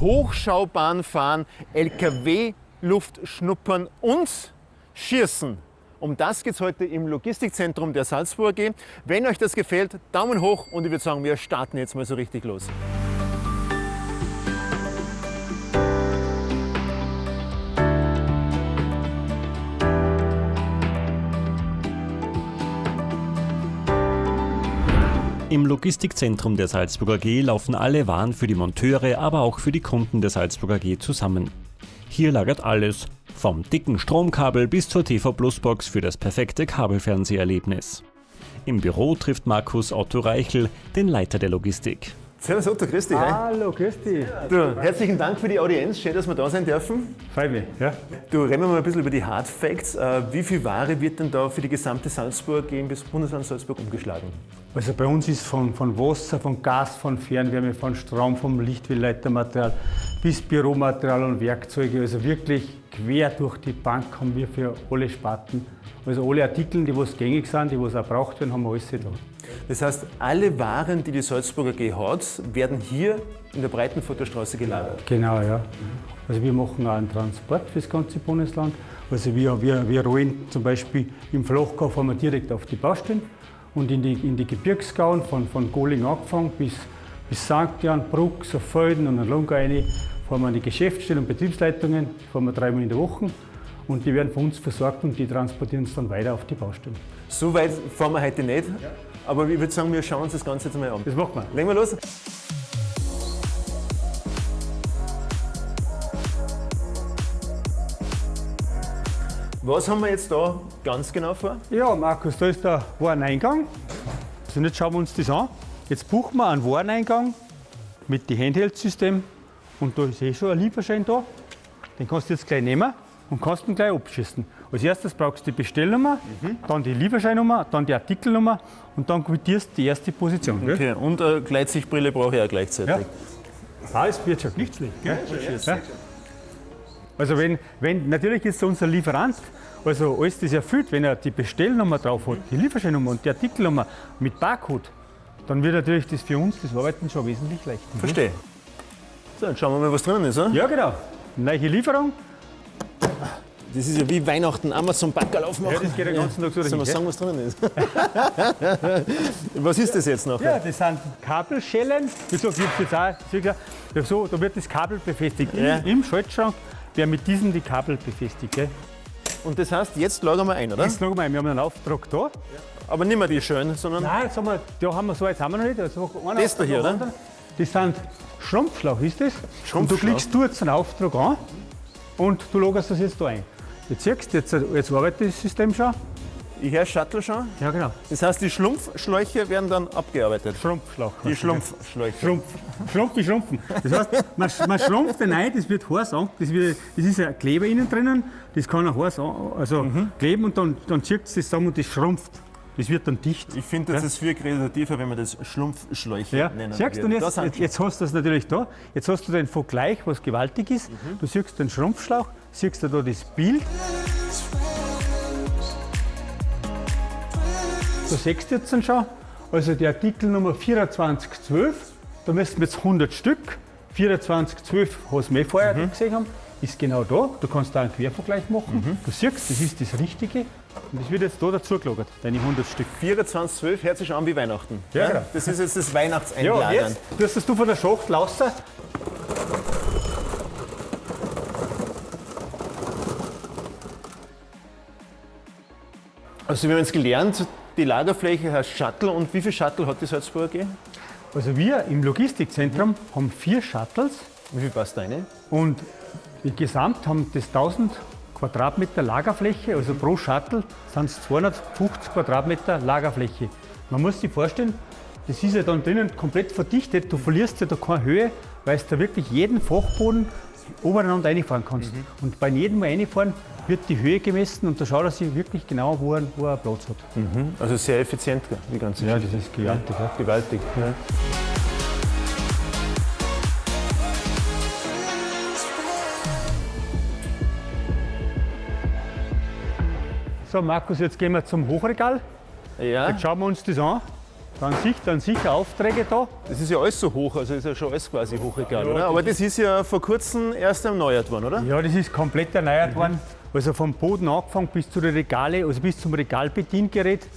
Hochschaubahn fahren, LKW-Luft schnuppern und schießen. Um das geht es heute im Logistikzentrum der Salzburg AG. Wenn euch das gefällt, Daumen hoch und ich würde sagen, wir starten jetzt mal so richtig los. Im Logistikzentrum der Salzburger AG laufen alle Waren für die Monteure, aber auch für die Kunden der Salzburger AG zusammen. Hier lagert alles, vom dicken Stromkabel bis zur TV Plus Box für das perfekte Kabelfernseherlebnis. Im Büro trifft Markus Otto Reichel, den Leiter der Logistik. Servus Otto, grüß dich. Hallo, grüß dich. Du, herzlichen Dank für die Audienz, schön, dass wir da sein dürfen. Freut mich, ja. Du, reden wir mal ein bisschen über die Hard Facts. Äh, wie viel Ware wird denn da für die gesamte Salzburg gehen bis Bundesland Salzburg umgeschlagen? Also bei uns ist von, von Wasser, von Gas, von Fernwärme, von Strom, vom Lichtwellleitermaterial bis Büromaterial und Werkzeuge, also wirklich quer durch die Bank haben wir für alle Sparten. Also alle Artikel, die was gängig sind, die was auch braucht werden, haben wir alles da. Das heißt, alle Waren, die die Salzburger G hat, werden hier in der Breitenfurter gelagert? Genau, ja. Also wir machen auch einen Transport für das ganze Bundesland. Also wir, wir, wir rollen zum Beispiel im Flachkauf wir direkt auf die Baustellen und in die, in die Gebirgsgauen von, von Goling angefangen bis, bis St. Jan, Bruck, Felden und Lunga rein, fahren wir an die Geschäftsstellen und Betriebsleitungen, fahren wir dreimal in der Woche und die werden von uns versorgt und die transportieren es dann weiter auf die Baustellen. So weit fahren wir heute nicht. Ja. Aber ich würde sagen, wir schauen uns das Ganze jetzt mal an. Das machen wir. Legen wir los. Was haben wir jetzt da ganz genau vor? Ja, Markus, da ist der Wareneingang. Also jetzt schauen wir uns das an. Jetzt buchen wir einen Wareneingang mit dem Handheld-System. Und da ist eh schon ein Lieferschein da. Den kannst du jetzt gleich nehmen und kannst ihn gleich abschießen. Als erstes brauchst du die Bestellnummer, mhm. dann die Lieferscheinnummer, dann die Artikelnummer und dann quittierst du die erste Position. Okay, gell? und eine Gleitsichtbrille brauche ich auch gleichzeitig. Ja. Das wird schon nicht schlecht. Gell? Ja. Also wenn, wenn, natürlich ist unser Lieferant, also alles das erfüllt, wenn er die Bestellnummer drauf hat, die Lieferscheinnummer und die Artikelnummer mit Barcode, dann wird natürlich das für uns das Arbeiten schon wesentlich leichter. Verstehe. So, dann schauen wir mal, was drin ist. Oder? Ja, genau. Neue Lieferung, das ist ja wie Weihnachten, Amazon Backerl aufmachen. Ja, das geht den ganzen Tag so Sollen wir sagen, was drin ist? was ist das jetzt noch? Ja, das sind Kabelschellen. Wie gesagt, ich jetzt auch ja, so, da wird das Kabel befestigt. Ja. Im, Im Schaltschrank werden mit diesem die Kabel befestigt. Gell? Und das heißt, jetzt lagern wir ein, oder? Jetzt lagern wir ein. Wir haben einen Auftrag da. Ja. Aber nicht mehr die schönen, sondern. Nein, sagen wir, da haben wir so, jetzt haben wir noch nicht. Also das da hier, oder? Das sind Schrumpfschlauch, ist das? Schrumpfschlauch. Und du klickst du jetzt einen Auftrag an und du lagerst das jetzt da ein. Jetzt siehst du, jetzt, jetzt arbeitet das System schon. Ich höre Shuttle schon. Ja, genau. Das heißt, die Schlumpfschläuche werden dann abgearbeitet. Schrumpfschlauch. Die Schlumpfschläuche. Schrumpf, Schrumpf wie Schrumpfen. Das heißt, man, man schrumpft den ein, das wird heiß an. Das, wird, das ist ein Kleber innen drinnen, das kann auch heiß an, also mhm. kleben und dann, dann zieht es das zusammen und das schrumpft. Das wird dann dicht. Ich finde, das ja? ist viel kreativer, wenn man das Schlumpfschläuche ja. nennen Siehst du, jetzt, jetzt, jetzt, hast du das natürlich da. Jetzt hast du den Vergleich, was gewaltig ist. Mhm. Du siehst den Schrumpfschlauch, siehst du da das Bild. Da siehst du jetzt schon, also die Artikelnummer 2412, da müssten wir jetzt 100 Stück. 2412 hast du mir vorher mhm. gesehen haben, ist genau da. Du kannst da einen Quervergleich machen. Mhm. Du siehst, das ist das Richtige. Und das wird jetzt da dazu gelagert, deine 100 Stück. 2412 hört sich an wie Weihnachten. Ja, genau. Das ist jetzt das Weihnachtseinladen. Ja, jetzt tust du von der Schachtel raus. Also wir haben jetzt gelernt, die Lagerfläche heißt Shuttle und wie viele Shuttle hat die Salzburg AG? Also wir im Logistikzentrum haben vier Shuttles. Wie viel passt da rein? Und insgesamt haben das 1000 Quadratmeter Lagerfläche, also pro Shuttle sind es 250 Quadratmeter Lagerfläche. Man muss sich vorstellen, das ist ja dann drinnen komplett verdichtet, du verlierst ja da keine Höhe, weil du da wirklich jeden Fachboden obereinander reinfahren kannst. Mhm. Und bei jedem Mal reinfahren wird die Höhe gemessen und da schaut er sich wirklich genau, wo er, wo er Platz hat. Mhm. Also sehr effizient, die ganze Ja, das ist gewaltig. Ja. Gewaltig. Ja. So, Markus, jetzt gehen wir zum Hochregal. Ja. Jetzt schauen wir uns das an. dann sicher, dann sicher Aufträge da. Das ist ja alles so hoch, also ist ja schon alles quasi Hochregal, oder? Aber das ist ja vor kurzem erst erneuert worden, oder? Ja, das ist komplett erneuert worden. Also vom Boden angefangen bis zu den Regale, also bis zum Regalbediengerät.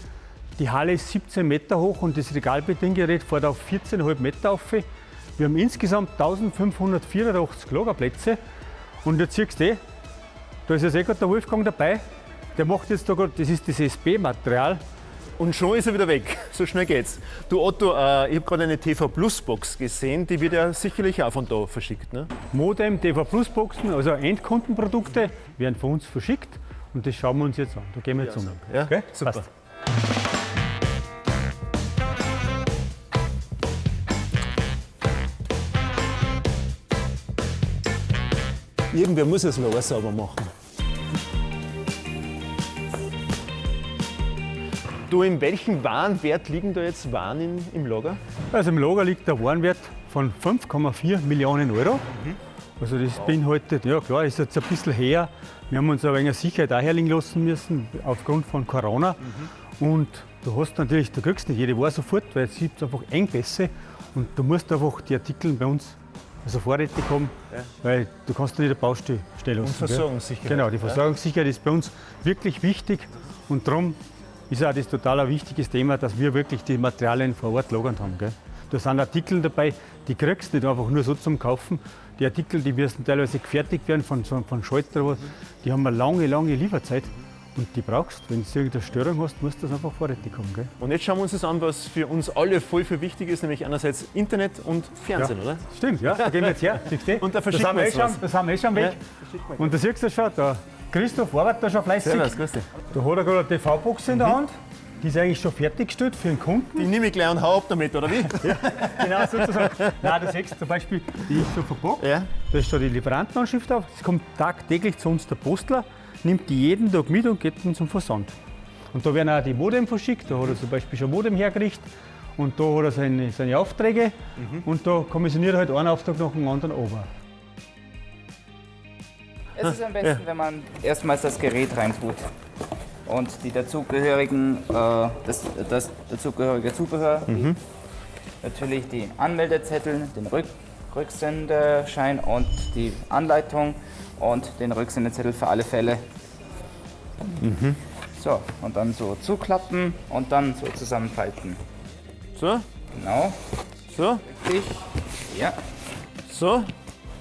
Die Halle ist 17 Meter hoch und das Regalbediengerät fährt auf 14,5 Meter auf. Wir haben insgesamt 1584 Lagerplätze. Und jetzt siehst du eh, da ist jetzt eh gerade der Wolfgang dabei. Der macht jetzt da gerade, das ist das SB-Material. Und schon ist er wieder weg. So schnell geht's. Du Otto, äh, ich habe gerade eine TV Plus Box gesehen, die wird ja sicherlich auch von da verschickt. Ne? Modem, TV Plus Boxen, also Endkundenprodukte werden von uns verschickt. Und das schauen wir uns jetzt an. Da gehen wir jetzt um. Ja, Okay? super. Passt. Irgendwer muss das Lager sauber machen. Du, in welchem Warenwert liegen da jetzt Waren in, im Lager? Also im Lager liegt der Warenwert von 5,4 Millionen Euro. Also das beinhaltet, ja klar, ist jetzt ein bisschen her. Wir haben uns aber eine Sicherheit auch herlegen lassen müssen, aufgrund von Corona. Und du hast natürlich, du kriegst nicht jede Ware sofort, weil es gibt einfach Engpässe. Und du musst einfach die Artikel bei uns also vorrätig haben, weil du kannst nicht eine Baustelle stellen gell? Versorgungssicherheit. Genau, die Versorgungssicherheit ist bei uns wirklich wichtig und darum ist auch das total ein wichtiges Thema, dass wir wirklich die Materialien vor Ort lagern haben. Gell? Da sind Artikel dabei, die kriegst du nicht einfach nur so zum Kaufen. Die Artikel, die müssen teilweise gefertigt werden von, von Schalter, die haben eine lange, lange Lieferzeit und die brauchst du. Wenn du irgendeine Störung hast, musst du das einfach vorrätig haben. Gell? Und jetzt schauen wir uns das an, was für uns alle voll viel wichtig ist, nämlich einerseits Internet und Fernsehen, oder? Stimmt, ja, da gehen wir jetzt her. Siehst du? Und da das verschicken haben wir wir eh schon, das haben wir eh schon weg. Und da siehst du schon, der Christoph arbeitet da schon fleißig. Servus, grüß dich. Da hat er gerade eine TV-Box in der Hand. Die ist eigentlich schon fertiggestellt für den Kunden. Die nehme ich gleich und hau ab damit, oder wie? Genau, sozusagen. Nein, du siehst zum Beispiel, die ist schon verpackt. Ja. Da ist schon die Lieferantenanschrift auf. Es kommt tagtäglich zu uns der Postler, nimmt die jeden Tag mit und geht dann zum Versand. Und da werden auch die Modem verschickt. Da hat er zum Beispiel schon Modem hergerichtet. Und da hat er seine, seine Aufträge. Und da kommissioniert er halt einen Auftrag nach dem anderen runter. Es ist am besten, wenn man erstmals das Gerät reintut und die dazugehörigen, äh, das, das dazugehörige Zubehör, die, natürlich die Anmeldezettel, den Rück, Rücksendeschein und die Anleitung und den Rücksendezettel für alle Fälle. So, und dann so zuklappen und dann so zusammenfalten. So, Genau, so, richtig. Ja, so.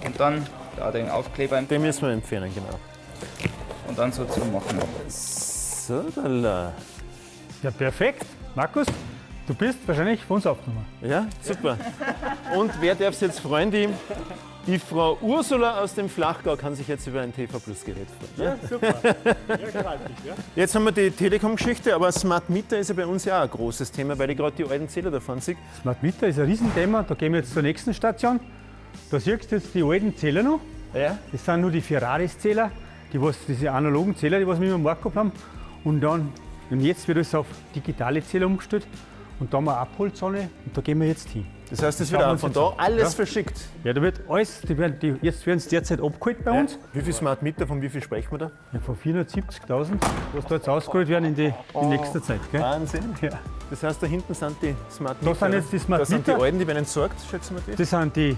und dann da den Aufkleber Den müssen wir entfernen, genau. und dann so zumachen. So, da. Ja, perfekt. Markus, du bist wahrscheinlich von uns aufgenommen. Ja, super. Und wer darf sich jetzt freuen? Die, die Frau Ursula aus dem Flachgau kann sich jetzt über ein TV Plus Gerät freuen. Ja, super. Ja, gewaltig, ja. Jetzt haben wir die Telekom-Geschichte, aber Smart Meter ist ja bei uns ja auch ein großes Thema, weil ich gerade die alten Zähler davon sehe. Smart Meter ist ein Riesenthema. Da gehen wir jetzt zur nächsten Station. Da siehst du jetzt die alten Zähler noch. Ja. Das sind nur die Ferraris-Zähler, die was, diese analogen Zähler, die was wir immer im Markt gehabt haben. Und dann, und jetzt wird es auf digitale Zähler umgestellt. Und da haben wir eine Abholzone und da gehen wir jetzt hin. Das heißt, es Schauen wird wir auch von da alles Ja. verschickt. Ja, da wird alles, die werden, die, jetzt werden sie derzeit abgeholt bei uns. Wie viel Smart Meter, von wie viel sprechen wir da? Ja, von 470.000, was da jetzt ausgeholt werden in, die, in nächster Zeit. Gell? Wahnsinn. Ja. Das heißt, da hinten sind die Smart Meter. sind jetzt die Smart Das sind die Meter. alten, die werden entsorgt, schätzen wir die. Das sind die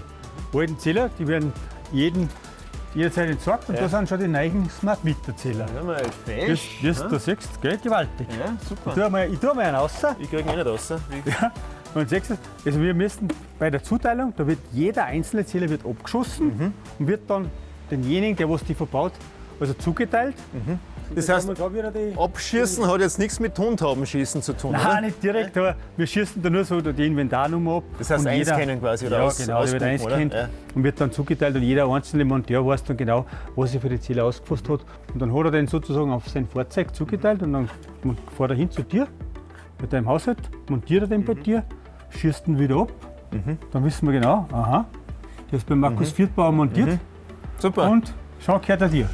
alten Zähler, die werden jeden, jederzeit entsorgt. Und Ja. da sind schon die neuen Smart Meter Zähler. Ja, mal Wie fesch. wie du da siehst, gell, gewaltig. Ja, Ich super. tue mal, ich tue mal einen raus. Ich kriege eh nicht raus. Wie- Und siehst du, also wir müssen bei der Zuteilung, da wird jeder einzelne Zähler wird abgeschossen und wird dann denjenigen, der was die verbaut, also zugeteilt. Das heißt, Abschießen hat jetzt nichts mit Tontaubenschießen zu tun, Nein, oder? nicht direkt, aber wir schießen da nur so die Inventarnummer ab. Das heißt, und einscannen quasi oder Ja, aus- genau, der wird einscannt Ja. und wird dann zugeteilt und jeder einzelne Monteur weiß dann genau, was er für die Zähler ausgefasst hat. Und dann hat er den sozusagen auf sein Fahrzeug zugeteilt und dann fährt er hin zu dir, bei deinem Haushalt, montiert er den Mhm. bei dir, schießt ihn wieder ab. Dann wissen wir genau, aha, der ist bei Markus Viertbauer montiert Mhm. Super. und schon gehört er dir.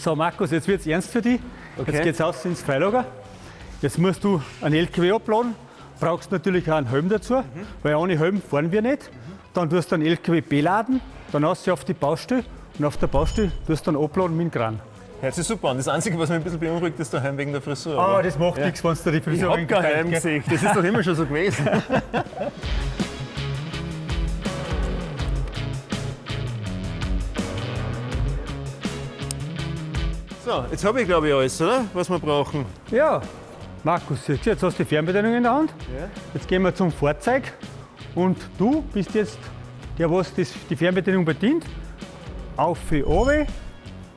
So Markus, jetzt wird es ernst für dich. Okay. Jetzt geht's aus ins Freilager. Jetzt musst du einen LKW abladen brauchst du natürlich auch einen Helm dazu, weil ohne Helm fahren wir nicht. Dann tust du einen LKW beladen, dann hast du auf die Baustelle und auf der Baustelle tust du dann abladen mit dem Kran. Hört sich super an. Das Einzige, was mich ein bisschen beunruhigt, ist daheim wegen der Frisur. Aber das macht nichts, wenn du die ich Frisur hab kein gell? Heimgesicht. Das ist doch immer schon so gewesen. So, jetzt habe ich glaube ich alles, oder? Was wir brauchen. Ja, Markus, jetzt hast du die Fernbedienung in der Hand. Ja. Jetzt gehen wir zum Fahrzeug und du bist jetzt der, was das, die Fernbedienung bedient. Auf für oben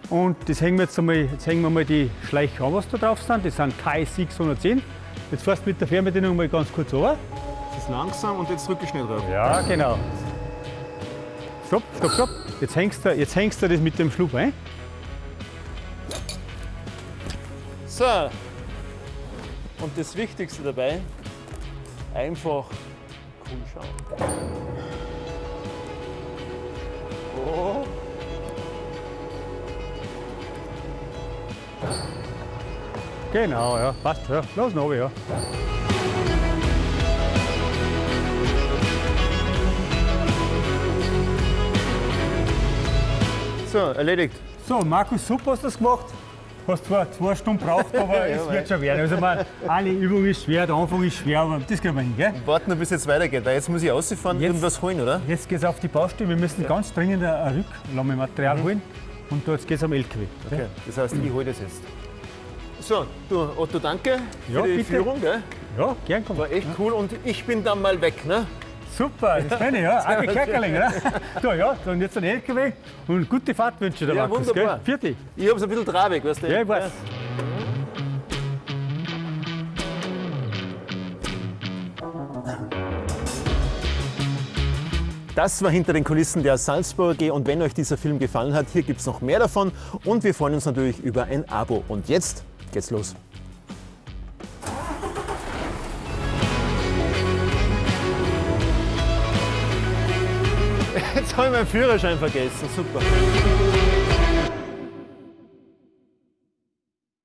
und das hängen wir jetzt einmal, jetzt hängen wir mal die Schleicher an, was da drauf sind. Das sind KS610. Jetzt fährst du mit der Fernbedienung mal ganz kurz runter. Das ist langsam und jetzt drücke ich schnell drauf. Ja, genau. Stopp, stopp, stopp. Jetzt hängst du, jetzt hängst du das mit dem Schlupf ein. So. Und das Wichtigste dabei, einfach cool schauen. Oh. Genau, ja, passt. Ja. Los, noch, ja. So, erledigt. So, Markus, super hast du das gemacht. Hast zwar zwei Stunden gebraucht, aber es wird schon werden. Also, man, eine Übung ist schwer, der Anfang ist schwer, aber das kriegen wir hin, gell? Warten wir, bis jetzt weitergeht, weil jetzt muss ich rausfahren und irgendwas holen, oder? Jetzt geht es auf die Baustelle. Wir müssen ganz dringend ein Rücklammematerial holen. Und jetzt geht es am LKW. gell? Okay, das heißt, ich hole das jetzt. So, du Otto, danke Ja, für die bitte. Führung. Gell? Ja, gern kommen. War echt cool und ich bin dann mal weg. Ne? Super, das kenne ich, ja. Agi Kerkerling, oder? So, ja, dann jetzt ein LKW und gute Fahrt wünsche ich dir, Ja, Markus. wunderbar. Gell? Vierte. Ich hab's ein bisschen trabig, weißt du? Ja, ich weiß. Das war hinter den Kulissen der Salzburger G und wenn euch dieser Film gefallen hat, hier gibt es noch mehr davon und wir freuen uns natürlich über ein Abo. Und jetzt geht's los. Meinen Führerschein vergessen, super.